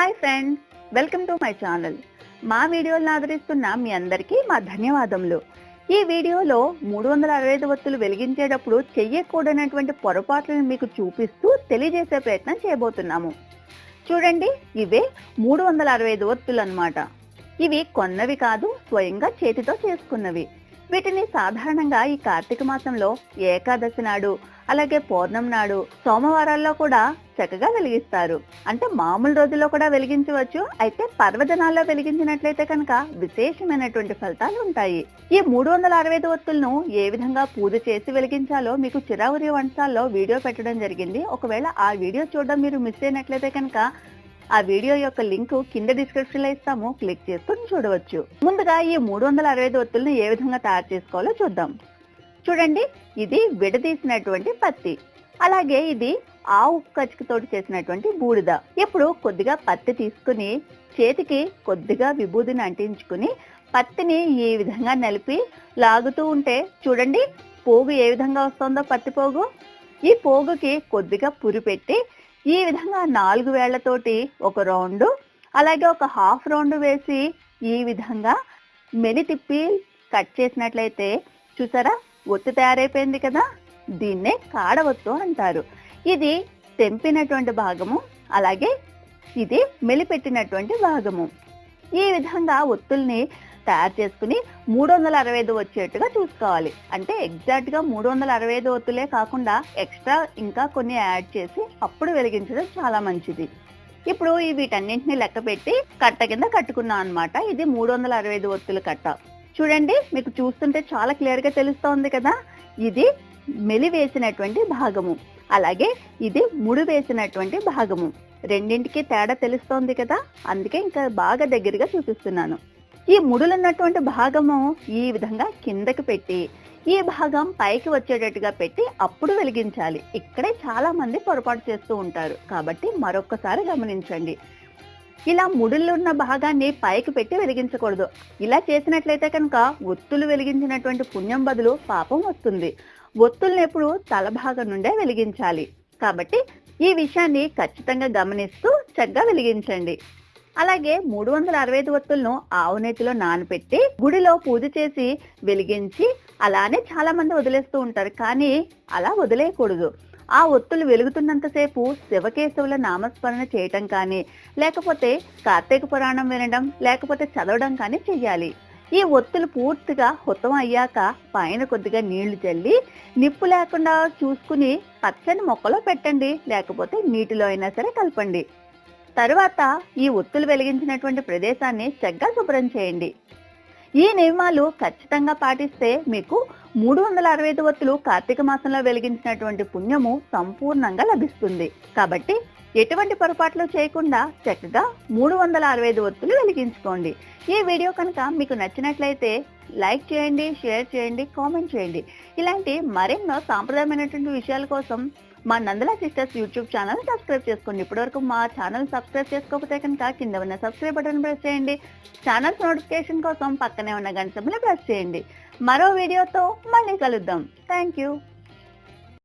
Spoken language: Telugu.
Hi friends welcome to my channel. మా వీడియోలను ఆదరిస్తున్న మీ అందరికీ మా ధన్యవాదములు. ఈ వీడియోలో మూడు వందల అరవై ఐదు వత్తులు వెలిగించేటప్పుడు చెయ్యకూడనటువంటి పొరపాట్లను మీకు చూపిస్తూ తెలియజేసే ప్రయత్నం చేయబోతున్నాము. చూడండి ఇవే మూడు వందల అరవై ఐదు వత్తులు అన్నమాట ఇవి కొన్నవి కాదు స్వయంగా చేతితో చేసుకున్నవి. వీటిని సాధారణంగా ఈ కార్తీక మాసంలో ఏకాదశి నాడు అలాగే పౌర్ణం నాడు సోమవారాల్లో కూడా చక్కగా వెలిగిస్తారు. అంటే మామూలు రోజుల్లో కూడా వెలిగించవచ్చు. అయితే పర్వదినాల్లో వెలిగించినట్లయితే కనుక విశేషమైనటువంటి ఫలితాలు ఉంటాయి. ఈ మూడు వందల అరవై ఐదు ఒత్తులను ఏ విధంగా పూజ చేసి వెలిగించాలో మీకు చిరావురి వంశాల్లో వీడియో పెట్టడం జరిగింది. ఒకవేళ ఆ వీడియో చూడడం మీరు మిస్ అయినట్లయితే కనుక ఆ వీడియో యొక్క లింక్ కింద డిస్క్రిప్షన్లో ఇస్తాము. క్లిక్ చేసుకుని చూడవచ్చు. ముందుగా ఈ మూడు వందల అరవై ఐదు ఏ విధంగా తయారు చేసుకోవాలో చూద్దాం. చూడండి ఇది విడదీసినటువంటి పత్తి. అలాగే ఇది ఆవు కచ్చికతోటి చేసినటువంటి బూడిద. ఇప్పుడు కొద్దిగా పత్తి తీసుకుని చేతికి కొద్దిగా విభూదిని అంటించుకుని పత్తిని ఈ విధంగా నలిపి లాగుతూ ఉంటే చూడండి పోగు ఏ విధంగా వస్తుందో పత్తి పోగు. ఈ పోగుకి కొద్దిగా పురి పెట్టి ఈ విధంగా నాలుగు వేళ్ళతోటి ఒక రౌండ్ అలాగే ఒక హాఫ్ రౌండ్ వేసి ఈ విధంగా మెలి తిప్పి కట్ చేసినట్లయితే చూసారా ఒత్తి తయారైపోయింది కదా దీన్నే కాడవత్తు అంటారు. ఇది తెంపినటువంటి భాగము అలాగే ఇది మెలిపెట్టినటువంటి భాగము. ఈ విధంగా ఒత్తుల్ని తయారు చేసుకుని మూడు వందల అరవై ఐదు వచ్చేట్టుగా చూసుకోవాలి. అంటే ఎగ్జాక్ట్గా మూడు వందల అరవై ఐదు ఒత్తులే కాకుండా ఎక్స్ట్రా ఇంకా కొన్ని యాడ్ చేసి అప్పుడు వెలిగించడం చాలా మంచిది. ఇప్పుడు ఈ వీటన్నింటిని లెక్క పెట్టి కట్ట కింద కట్టుకున్నాం అన్నమాట. ఇది మూడు వందల అరవై ఐదు ఒత్తుల కట్ట. చూడండి మీకు చూస్తుంటే చాలా క్లియర్గా తెలుస్తోంది కదా? ఇది మెలి వేసినటువంటి భాగము. అలాగే ఇది ముడి వేసినటువంటి భాగము. రెండింటికి తేడా తెలుస్తోంది కదా? అందుకే ఇంకా బాగా దగ్గరగా చూపిస్తున్నాను. ఈ ముడులున్నటువంటి భాగము ఈ విధంగా కిందకి పెట్టి ఈ భాగం పైకి వచ్చేటట్టుగా పెట్టి అప్పుడు వెలిగించాలి. ఇక్కడే చాలా మంది పొరపాటు చేస్తూ ఉంటారు. కాబట్టి మరొక్కసారి గమనించండి. ఇలా ముడుల్లో ఉన్న భాగాన్ని పైకి పెట్టి వెలిగించకూడదు. ఇలా చేసినట్లయితే కనుక ఒత్తులు వెలిగించినటువంటి పుణ్యం బదులు పాపం వస్తుంది. ఒత్తుల్ని ఎప్పుడు తల భాగం నుండే వెలిగించాలి. కాబట్టి ఈ విషయాన్ని ఖచ్చితంగా గమనిస్తూ చక్కగా వెలిగించండి. అలాగే మూడు వందల అరవై ఐదు ఒత్తులను ఆవు నేతిలో నానబెట్టి గుడిలో పూజ చేసి వెలిగించి అలానే చాలా మంది వదిలేస్తూ ఉంటారు. కానీ అలా వదిలేయకూడదు. ఆ ఒత్తులు వెలుగుతున్నంతసేపు శివకేశవుల నామస్మరణ చేయటం కానీ లేకపోతే కార్తీక పురాణం వినడం లేకపోతే చదవడం కానీ చెయ్యాలి. ఈ ఒత్తులు పూర్తిగా హుతం అయ్యాక పైన కొద్దిగా నీళ్ళు చల్లి నిప్పు లేకుండా చూసుకుని పచ్చని మొక్కలో పెట్టండి. లేకపోతే నీటిలో అయినా సరే కలపండి. తరువాత ఈ ఒత్తులు వెలిగించినటువంటి ప్రదేశాన్ని చక్కగా శుభ్రం చేయండి. ఈ నియమాలు ఖచ్చితంగా పాటిస్తే మీకు మూడు వందల అరవై ఐదు ఒత్తులు కార్తీక మాసంలో వెలిగించినటువంటి పుణ్యము సంపూర్ణంగా లభిస్తుంది. కాబట్టి ఎటువంటి పొరపాట్లు చేయకుండా చక్కగా మూడు వందల అరవై ఐదు ఒత్తులు వెలిగించుకోండి. ఈ వీడియో కనుక మీకు నచ్చినట్లయితే లైక్ చేయండి షేర్ చేయండి కామెంట్ చేయండి. ఇలాంటి మరెన్నో సాంప్రదాయమైనటువంటి విషయాల కోసం మా Nandala sisters YouTube channel subscribe చేసుకోండి. ఇప్పటివరకు మా ఛానల్ సబ్స్క్రైబ్ చేసుకోకపోతే కనుక కింద ఉన్న సబ్స్క్రైబ్ బటన్ ప్రెస్ చేయండి. ఛానల్స్ నోటిఫికేషన్ కోసం పక్కనే ఉన్న గంట సింబల్ ప్రెస్ చేయండి. మరో వీడియోతో మళ్ళీ కలుద్దాం. Thank you